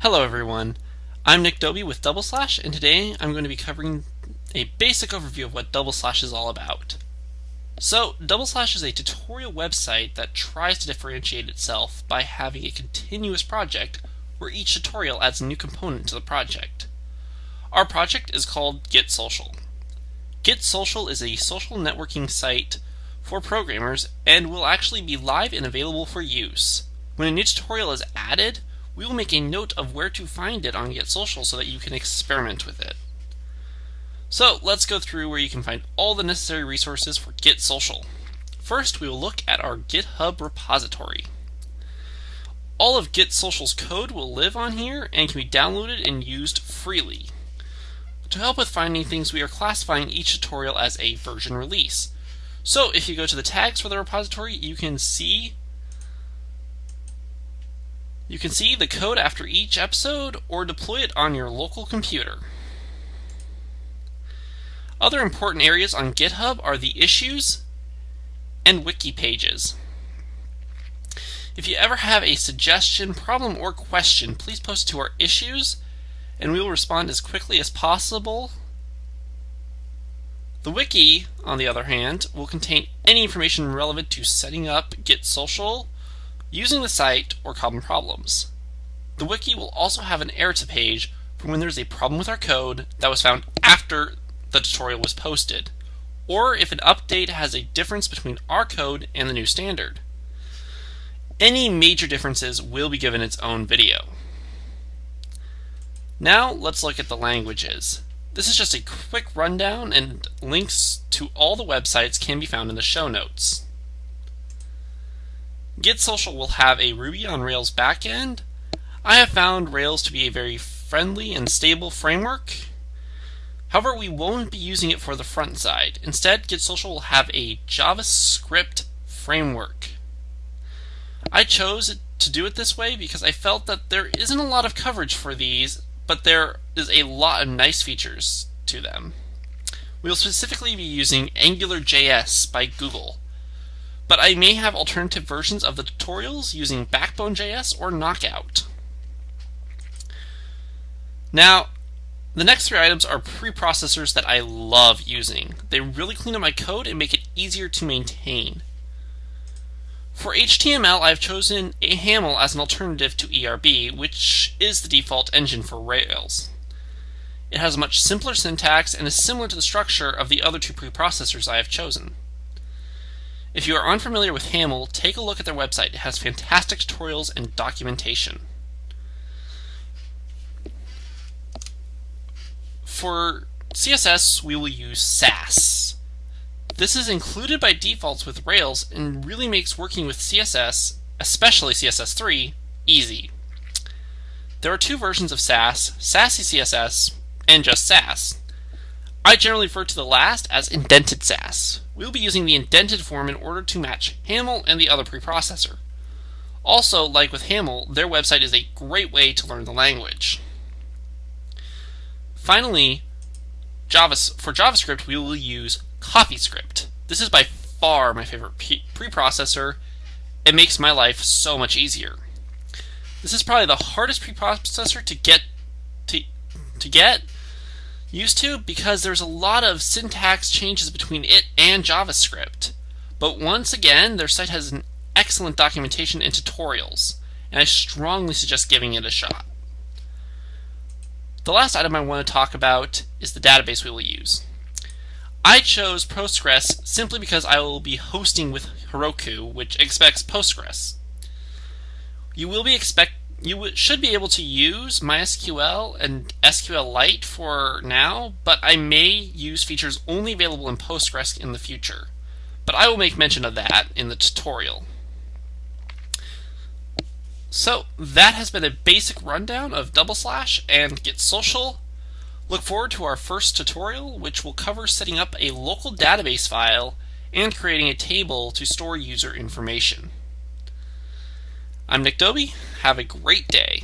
Hello everyone, I'm Nick Dobie with Double Slash and today I'm going to be covering a basic overview of what Double Slash is all about. So, Double Slash is a tutorial website that tries to differentiate itself by having a continuous project where each tutorial adds a new component to the project. Our project is called Get Social. Get Social is a social networking site for programmers and will actually be live and available for use. When a new tutorial is added, we will make a note of where to find it on Get Social so that you can experiment with it. So let's go through where you can find all the necessary resources for Get Social. First, we will look at our GitHub repository. All of Get Social's code will live on here and can be downloaded and used freely. To help with finding things, we are classifying each tutorial as a version release. So if you go to the tags for the repository, you can see you can see the code after each episode or deploy it on your local computer. Other important areas on GitHub are the issues and wiki pages. If you ever have a suggestion, problem, or question, please post to our issues and we will respond as quickly as possible. The wiki, on the other hand, will contain any information relevant to setting up Get Social, using the site, or common problems. The wiki will also have an errata page for when there's a problem with our code that was found after the tutorial was posted, or if an update has a difference between our code and the new standard. Any major differences will be given its own video. Now let's look at the languages. This is just a quick rundown and links to all the websites can be found in the show notes. Get Social will have a Ruby on Rails backend. I have found Rails to be a very friendly and stable framework. However, we won't be using it for the front side. Instead, Get Social will have a JavaScript framework. I chose to do it this way because I felt that there isn't a lot of coverage for these, but there is a lot of nice features to them. We will specifically be using AngularJS by Google but I may have alternative versions of the tutorials using Backbone.js or Knockout. Now, the next three items are preprocessors that I love using. They really clean up my code and make it easier to maintain. For HTML, I've chosen a Haml as an alternative to ERB, which is the default engine for Rails. It has a much simpler syntax and is similar to the structure of the other two preprocessors I have chosen. If you are unfamiliar with Haml, take a look at their website. It has fantastic tutorials and documentation. For CSS, we will use Sass. This is included by defaults with Rails and really makes working with CSS, especially CSS3, easy. There are two versions of Sass, Sassy CSS and just Sass. I generally refer to the last as indented Sass. We'll be using the indented form in order to match Haml and the other preprocessor. Also, like with Haml, their website is a great way to learn the language. Finally, for JavaScript, we will use CoffeeScript. This is by far my favorite preprocessor. It makes my life so much easier. This is probably the hardest preprocessor to get to, to get used to because there's a lot of syntax changes between it and JavaScript. But once again, their site has an excellent documentation and tutorials, and I strongly suggest giving it a shot. The last item I want to talk about is the database we will use. I chose Postgres simply because I will be hosting with Heroku, which expects Postgres. You will be expect you should be able to use MySQL and SQLite for now, but I may use features only available in Postgres in the future. But I will make mention of that in the tutorial. So that has been a basic rundown of Double Slash and Get Social. Look forward to our first tutorial, which will cover setting up a local database file and creating a table to store user information. I'm Nick Dobie. Have a great day.